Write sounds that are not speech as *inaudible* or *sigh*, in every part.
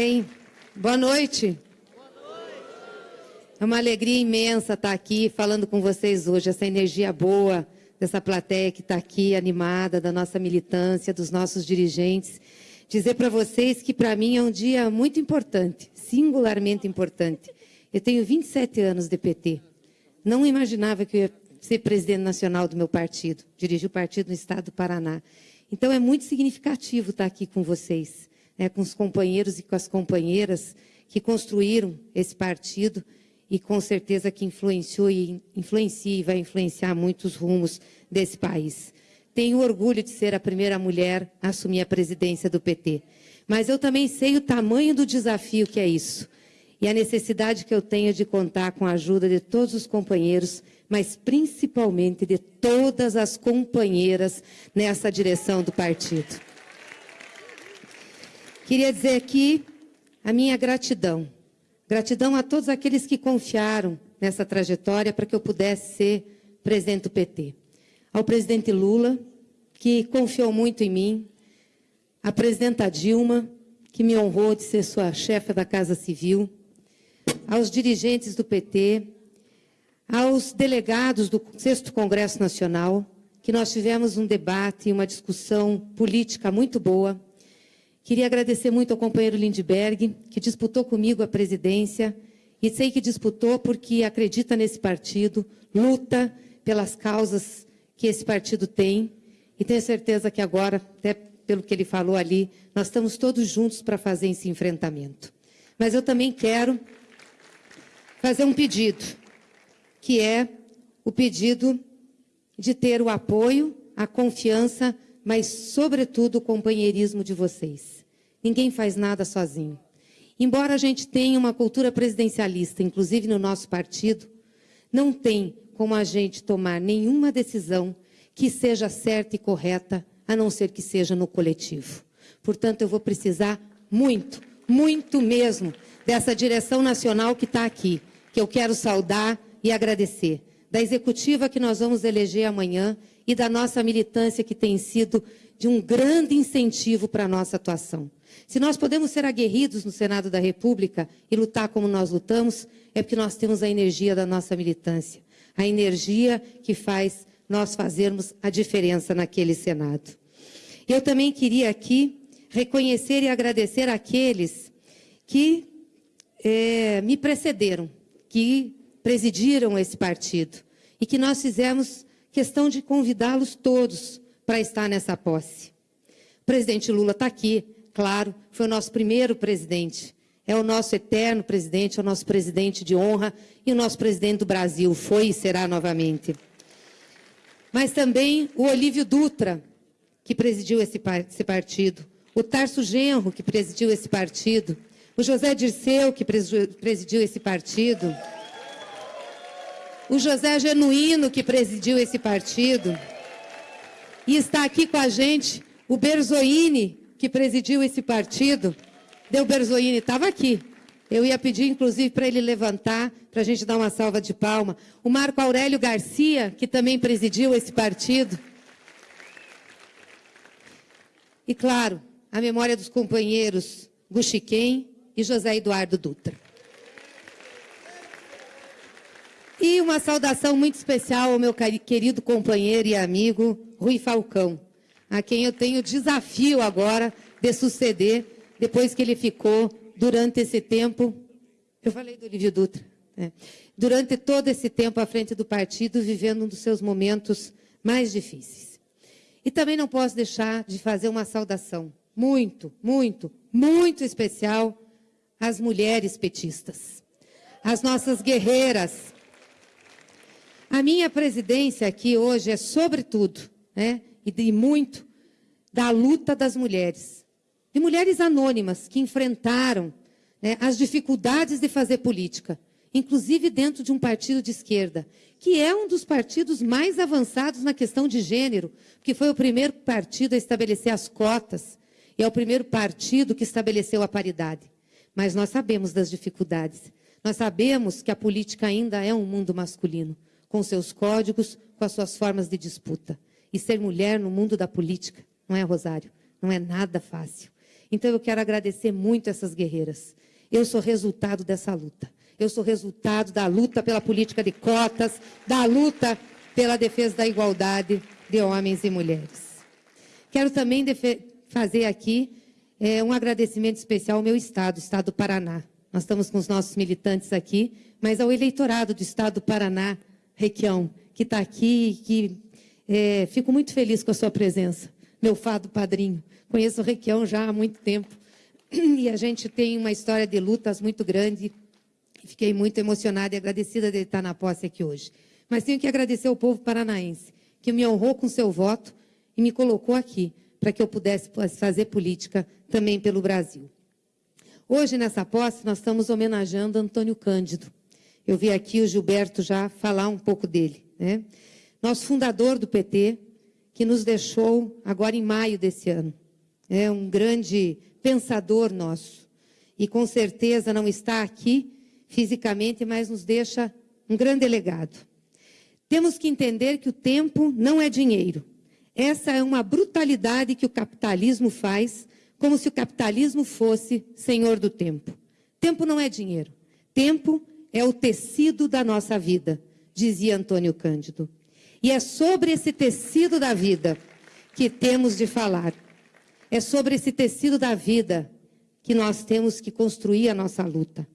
Bem, boa noite. É uma alegria imensa estar aqui falando com vocês hoje, essa energia boa dessa plateia que está aqui, animada, da nossa militância, dos nossos dirigentes. Dizer para vocês que, para mim, é um dia muito importante, singularmente importante. Eu tenho 27 anos de PT. Não imaginava que eu ia ser presidente nacional do meu partido, dirigir o partido no estado do Paraná. Então, é muito significativo estar aqui com vocês, né, com os companheiros e com as companheiras que construíram esse partido e com certeza que influenciou e influencia e vai influenciar muitos rumos desse país. Tenho orgulho de ser a primeira mulher a assumir a presidência do PT. Mas eu também sei o tamanho do desafio que é isso. E a necessidade que eu tenho de contar com a ajuda de todos os companheiros, mas principalmente de todas as companheiras nessa direção do partido. Queria dizer aqui a minha gratidão. Gratidão a todos aqueles que confiaram nessa trajetória para que eu pudesse ser presidente do PT. Ao presidente Lula, que confiou muito em mim, à presidenta Dilma, que me honrou de ser sua chefe da Casa Civil, aos dirigentes do PT, aos delegados do 6 Congresso Nacional, que nós tivemos um debate e uma discussão política muito boa, Queria agradecer muito ao companheiro Lindbergh, que disputou comigo a presidência, e sei que disputou porque acredita nesse partido, luta pelas causas que esse partido tem, e tenho certeza que agora, até pelo que ele falou ali, nós estamos todos juntos para fazer esse enfrentamento. Mas eu também quero fazer um pedido, que é o pedido de ter o apoio, a confiança, mas, sobretudo, o companheirismo de vocês. Ninguém faz nada sozinho. Embora a gente tenha uma cultura presidencialista, inclusive no nosso partido, não tem como a gente tomar nenhuma decisão que seja certa e correta, a não ser que seja no coletivo. Portanto, eu vou precisar muito, muito mesmo, dessa direção nacional que está aqui, que eu quero saudar e agradecer. Da executiva que nós vamos eleger amanhã e da nossa militância que tem sido de um grande incentivo para a nossa atuação. Se nós podemos ser aguerridos no Senado da República e lutar como nós lutamos, é porque nós temos a energia da nossa militância, a energia que faz nós fazermos a diferença naquele Senado. Eu também queria aqui reconhecer e agradecer aqueles que é, me precederam, que presidiram esse partido e que nós fizemos questão de convidá-los todos para estar nessa posse. O presidente Lula está aqui, claro, foi o nosso primeiro presidente. É o nosso eterno presidente, é o nosso presidente de honra e o nosso presidente do Brasil, foi e será novamente. Mas também o Olívio Dutra, que presidiu esse, esse partido, o Tarso Genro, que presidiu esse partido, o José Dirceu, que presidiu esse partido, o José Genuíno, que presidiu esse partido, e está aqui com a gente o Berzoini, que presidiu esse partido, Deu Berzoini, estava aqui. Eu ia pedir, inclusive, para ele levantar, para a gente dar uma salva de palma. O Marco Aurélio Garcia, que também presidiu esse partido. E, claro, a memória dos companheiros Guxiquem e José Eduardo Dutra. E uma saudação muito especial ao meu querido companheiro e amigo Rui Falcão, a quem eu tenho o desafio agora de suceder, depois que ele ficou durante esse tempo. Eu falei do Olívio Dutra. Né? Durante todo esse tempo à frente do partido, vivendo um dos seus momentos mais difíceis. E também não posso deixar de fazer uma saudação muito, muito, muito especial às mulheres petistas, às nossas guerreiras. A minha presidência aqui hoje é, sobretudo, né, e de muito da luta das mulheres. De mulheres anônimas que enfrentaram né, as dificuldades de fazer política, inclusive dentro de um partido de esquerda, que é um dos partidos mais avançados na questão de gênero, que foi o primeiro partido a estabelecer as cotas e é o primeiro partido que estabeleceu a paridade. Mas nós sabemos das dificuldades. Nós sabemos que a política ainda é um mundo masculino, com seus códigos, com as suas formas de disputa. E ser mulher no mundo da política, não é, Rosário? Não é nada fácil. Então eu quero agradecer muito essas guerreiras. Eu sou resultado dessa luta. Eu sou resultado da luta pela política de cotas, da luta pela defesa da igualdade de homens e mulheres. Quero também fazer aqui é, um agradecimento especial ao meu estado, o estado do Paraná. Nós estamos com os nossos militantes aqui, mas ao eleitorado do estado do Paraná, Requião, que está aqui, que é, fico muito feliz com a sua presença, meu fado padrinho. Conheço o Requião já há muito tempo e a gente tem uma história de lutas muito grande. Fiquei muito emocionada e agradecida de estar na posse aqui hoje. Mas tenho que agradecer ao povo paranaense, que me honrou com seu voto e me colocou aqui para que eu pudesse fazer política também pelo Brasil. Hoje, nessa posse, nós estamos homenageando Antônio Cândido. Eu vi aqui o Gilberto já falar um pouco dele. Né? Nosso fundador do PT, que nos deixou agora em maio desse ano. É um grande pensador nosso. E com certeza não está aqui fisicamente, mas nos deixa um grande legado. Temos que entender que o tempo não é dinheiro. Essa é uma brutalidade que o capitalismo faz, como se o capitalismo fosse senhor do tempo. Tempo não é dinheiro. Tempo é o tecido da nossa vida, dizia Antônio Cândido. E é sobre esse tecido da vida que temos de falar. É sobre esse tecido da vida que nós temos que construir a nossa luta.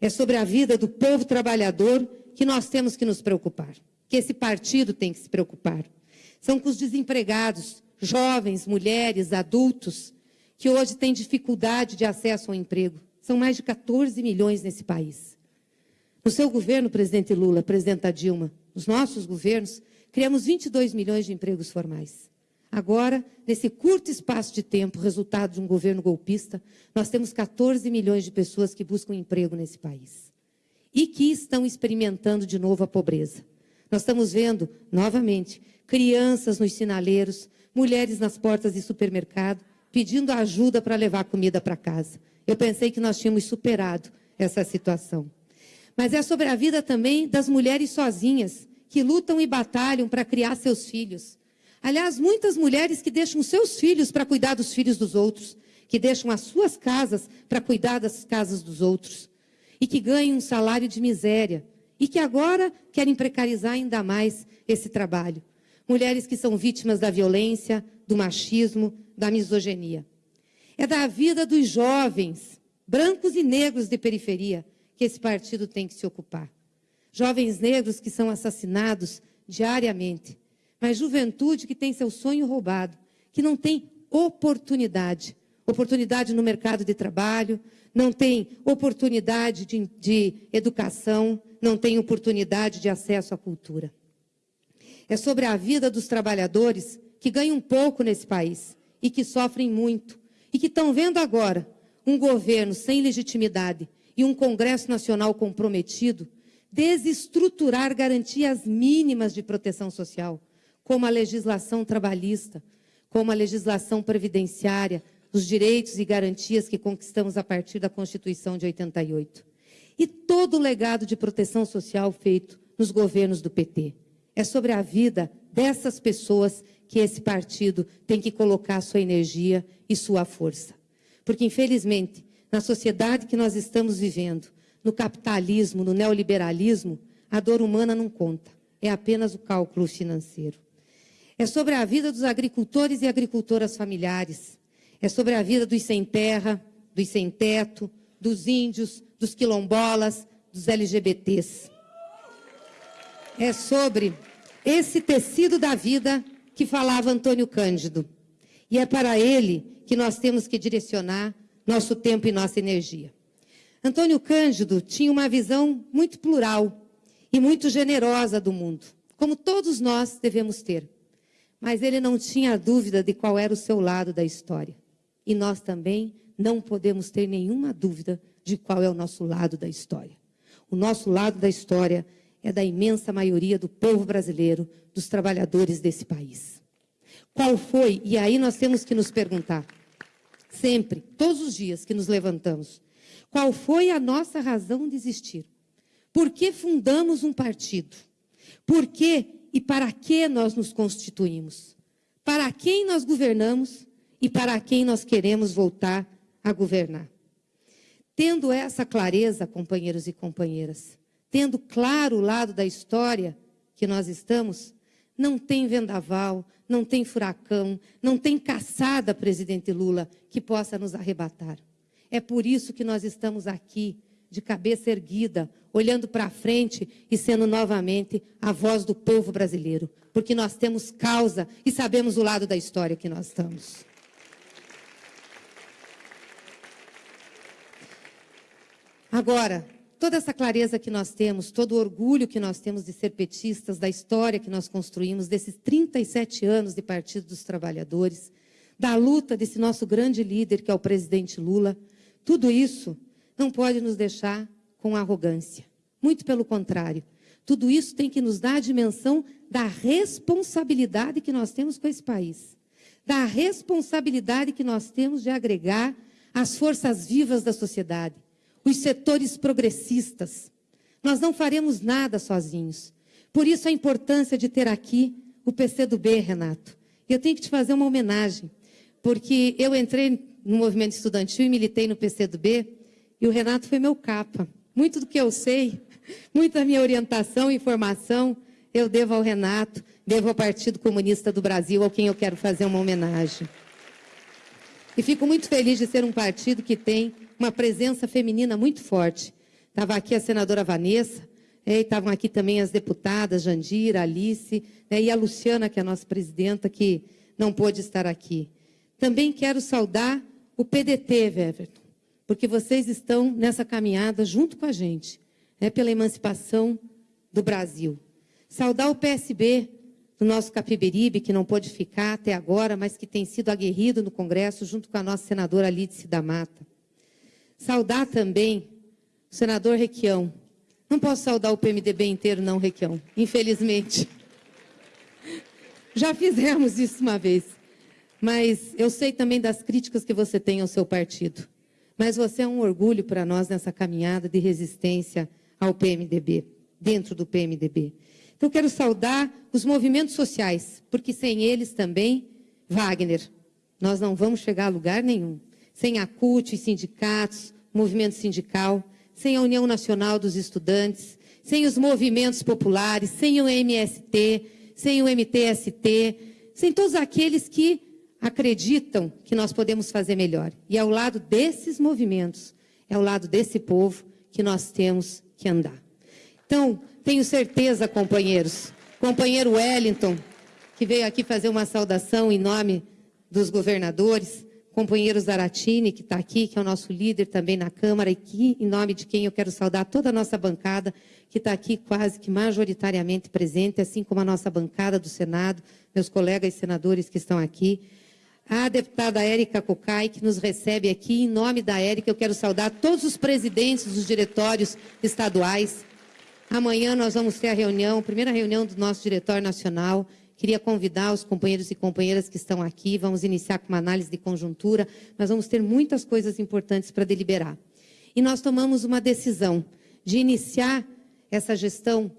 É sobre a vida do povo trabalhador que nós temos que nos preocupar que esse partido tem que se preocupar. São com os desempregados, jovens, mulheres, adultos, que hoje têm dificuldade de acesso ao emprego. São mais de 14 milhões nesse país. No seu governo, presidente Lula, presidenta Dilma, nos nossos governos, criamos 22 milhões de empregos formais. Agora, nesse curto espaço de tempo, resultado de um governo golpista, nós temos 14 milhões de pessoas que buscam emprego nesse país e que estão experimentando de novo a pobreza. Nós estamos vendo, novamente, crianças nos sinaleiros, mulheres nas portas de supermercado, pedindo ajuda para levar comida para casa. Eu pensei que nós tínhamos superado essa situação. Mas é sobre a vida também das mulheres sozinhas, que lutam e batalham para criar seus filhos. Aliás, muitas mulheres que deixam seus filhos para cuidar dos filhos dos outros, que deixam as suas casas para cuidar das casas dos outros, e que ganham um salário de miséria, e que agora querem precarizar ainda mais esse trabalho. Mulheres que são vítimas da violência, do machismo, da misoginia. É da vida dos jovens, brancos e negros de periferia, que esse partido tem que se ocupar. Jovens negros que são assassinados diariamente, mas juventude que tem seu sonho roubado, que não tem oportunidade oportunidade no mercado de trabalho, não tem oportunidade de, de educação, não tem oportunidade de acesso à cultura. É sobre a vida dos trabalhadores que ganham pouco nesse país e que sofrem muito e que estão vendo agora um governo sem legitimidade e um Congresso Nacional comprometido desestruturar garantias mínimas de proteção social, como a legislação trabalhista, como a legislação previdenciária, os direitos e garantias que conquistamos a partir da Constituição de 88 e todo o legado de proteção social feito nos governos do PT. É sobre a vida dessas pessoas que esse partido tem que colocar sua energia e sua força. Porque, infelizmente, na sociedade que nós estamos vivendo, no capitalismo, no neoliberalismo, a dor humana não conta, é apenas o cálculo financeiro. É sobre a vida dos agricultores e agricultoras familiares, é sobre a vida dos sem terra, dos sem teto, dos índios, dos quilombolas, dos LGBTs. É sobre esse tecido da vida que falava Antônio Cândido. E é para ele que nós temos que direcionar nosso tempo e nossa energia. Antônio Cândido tinha uma visão muito plural e muito generosa do mundo, como todos nós devemos ter. Mas ele não tinha dúvida de qual era o seu lado da história. E nós também não podemos ter nenhuma dúvida de qual é o nosso lado da história. O nosso lado da história é da imensa maioria do povo brasileiro, dos trabalhadores desse país. Qual foi? E aí nós temos que nos perguntar, sempre, todos os dias que nos levantamos, qual foi a nossa razão de existir? Por que fundamos um partido? Por que e para que nós nos constituímos? Para quem nós governamos e para quem nós queremos voltar a governar. Tendo essa clareza, companheiros e companheiras, tendo claro o lado da história que nós estamos, não tem vendaval, não tem furacão, não tem caçada, presidente Lula, que possa nos arrebatar. É por isso que nós estamos aqui, de cabeça erguida, olhando para frente e sendo novamente a voz do povo brasileiro, porque nós temos causa e sabemos o lado da história que nós estamos. Agora, toda essa clareza que nós temos, todo o orgulho que nós temos de ser petistas, da história que nós construímos, desses 37 anos de Partido dos Trabalhadores, da luta desse nosso grande líder, que é o presidente Lula, tudo isso não pode nos deixar com arrogância. Muito pelo contrário. Tudo isso tem que nos dar a dimensão da responsabilidade que nós temos com esse país. Da responsabilidade que nós temos de agregar as forças vivas da sociedade, os setores progressistas. Nós não faremos nada sozinhos. Por isso a importância de ter aqui o PCdoB, Renato. Eu tenho que te fazer uma homenagem, porque eu entrei no movimento estudantil e militei no PCdoB, e o Renato foi meu capa. Muito do que eu sei, *laughs* muita minha orientação e informação, eu devo ao Renato, devo ao Partido Comunista do Brasil, ao quem eu quero fazer uma homenagem. E fico muito feliz de ser um partido que tem uma presença feminina muito forte. Estava aqui a senadora Vanessa, é, estavam aqui também as deputadas Jandira, Alice né, e a Luciana, que é a nossa presidenta, que não pôde estar aqui. Também quero saudar o PDT, Everton, porque vocês estão nessa caminhada junto com a gente, né, pela emancipação do Brasil. Saudar o PSB do nosso Capiberibe, que não pôde ficar até agora, mas que tem sido aguerrido no Congresso, junto com a nossa senadora Lídice da Mata. Saudar também o senador Requião. Não posso saudar o PMDB inteiro, não, Requião, infelizmente. Já fizemos isso uma vez. Mas eu sei também das críticas que você tem ao seu partido. Mas você é um orgulho para nós nessa caminhada de resistência ao PMDB, dentro do PMDB. Então, quero saudar os movimentos sociais, porque sem eles também, Wagner, nós não vamos chegar a lugar nenhum sem a CUT, os sindicatos, movimento sindical, sem a União Nacional dos Estudantes, sem os movimentos populares, sem o MST, sem o MTST, sem todos aqueles que acreditam que nós podemos fazer melhor. E ao lado desses movimentos, é ao lado desse povo que nós temos que andar. Então, tenho certeza, companheiros, companheiro Wellington, que veio aqui fazer uma saudação em nome dos governadores, companheiro Zaratini, que está aqui, que é o nosso líder também na Câmara, e que, em nome de quem eu quero saudar toda a nossa bancada, que está aqui quase que majoritariamente presente, assim como a nossa bancada do Senado, meus colegas senadores que estão aqui. A deputada Érica Cocai, que nos recebe aqui, em nome da Érica, eu quero saudar todos os presidentes dos diretórios estaduais. Amanhã nós vamos ter a reunião, a primeira reunião do nosso diretório nacional, Queria convidar os companheiros e companheiras que estão aqui, vamos iniciar com uma análise de conjuntura, mas vamos ter muitas coisas importantes para deliberar. E nós tomamos uma decisão de iniciar essa gestão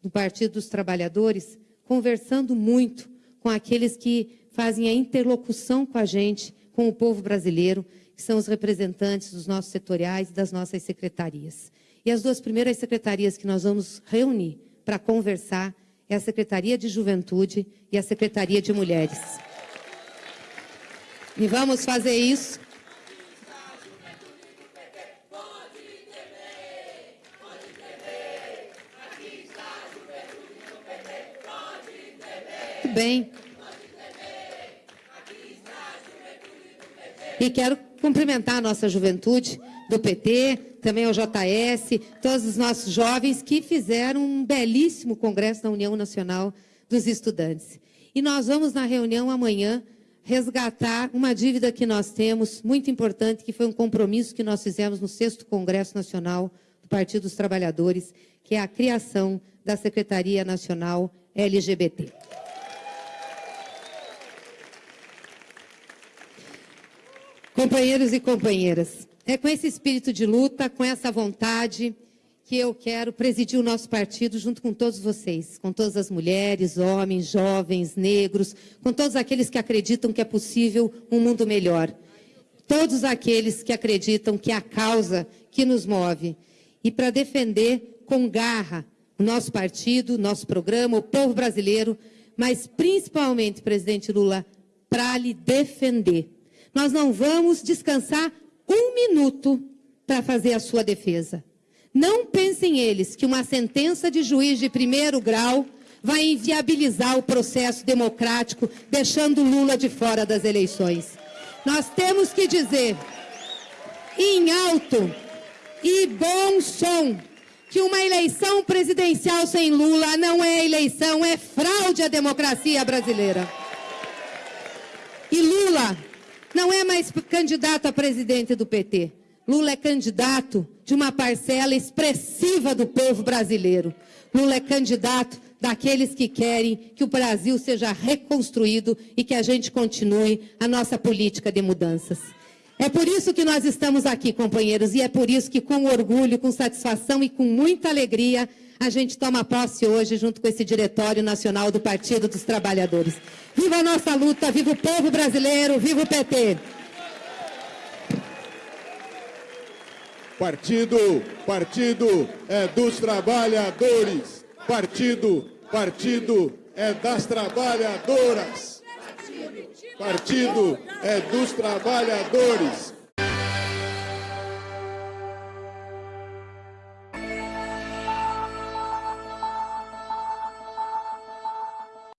do Partido dos Trabalhadores conversando muito com aqueles que fazem a interlocução com a gente, com o povo brasileiro, que são os representantes dos nossos setoriais e das nossas secretarias. E as duas primeiras secretarias que nós vamos reunir para conversar é a Secretaria de Juventude e a Secretaria de Mulheres. E vamos fazer isso. Bem. E quero cumprimentar a nossa juventude do PT, também ao JS, todos os nossos jovens que fizeram um belíssimo congresso na União Nacional dos Estudantes. E nós vamos, na reunião amanhã, resgatar uma dívida que nós temos, muito importante, que foi um compromisso que nós fizemos no sexto Congresso Nacional do Partido dos Trabalhadores, que é a criação da Secretaria Nacional LGBT. Companheiros e companheiras, é com esse espírito de luta, com essa vontade, que eu quero presidir o nosso partido junto com todos vocês, com todas as mulheres, homens, jovens, negros, com todos aqueles que acreditam que é possível um mundo melhor. todos aqueles que acreditam que é a causa que nos move e para defender com garra o nosso partido, nosso programa, o povo brasileiro, mas principalmente, presidente Lula, para lhe defender. Nós não vamos descansar um minuto para fazer a sua defesa. Não pensem eles que uma sentença de juiz de primeiro grau vai inviabilizar o processo democrático, deixando Lula de fora das eleições. Nós temos que dizer, em alto e bom som, que uma eleição presidencial sem Lula não é eleição, é fraude à democracia brasileira. E Lula não é mais candidato a presidente do PT. Lula é candidato de uma parcela expressiva do povo brasileiro. Lula é candidato daqueles que querem que o Brasil seja reconstruído e que a gente continue a nossa política de mudanças. É por isso que nós estamos aqui, companheiros, e é por isso que, com orgulho, com satisfação e com muita alegria, a gente toma posse hoje junto com esse Diretório Nacional do Partido dos Trabalhadores. Viva a nossa luta, viva o povo brasileiro, viva o PT! Partido, partido é dos trabalhadores. Partido, partido é das trabalhadoras. Partido é dos trabalhadores.